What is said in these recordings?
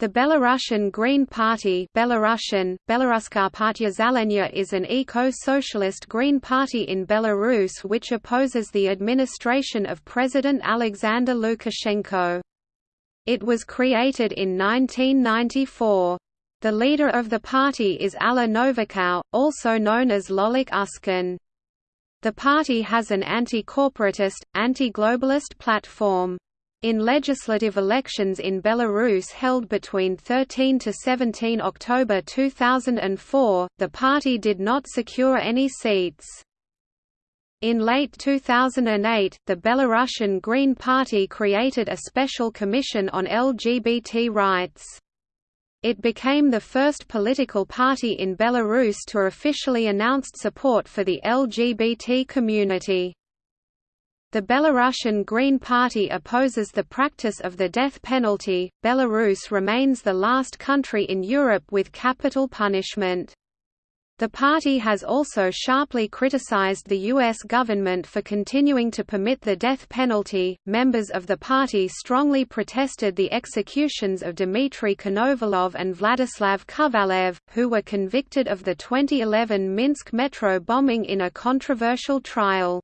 The Belarusian Green Party Belarusian, Zelenia is an eco-socialist green party in Belarus which opposes the administration of President Alexander Lukashenko. It was created in 1994. The leader of the party is Alla Novikov, also known as Lolik Uskin. The party has an anti-corporatist, anti-globalist platform. In legislative elections in Belarus held between 13 to 17 October 2004, the party did not secure any seats. In late 2008, the Belarusian Green Party created a special commission on LGBT rights. It became the first political party in Belarus to officially announce support for the LGBT community. The Belarusian Green Party opposes the practice of the death penalty. Belarus remains the last country in Europe with capital punishment. The party has also sharply criticized the U.S. government for continuing to permit the death penalty. Members of the party strongly protested the executions of Dmitry Konovalov and Vladislav Kovalev, who were convicted of the 2011 Minsk metro bombing in a controversial trial.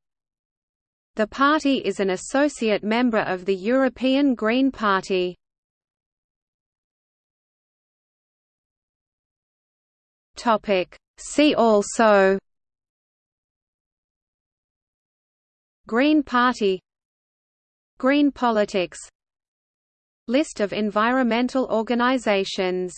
The party is an associate member of the European Green Party. See also. Green Party. Green politics. List of environmental organizations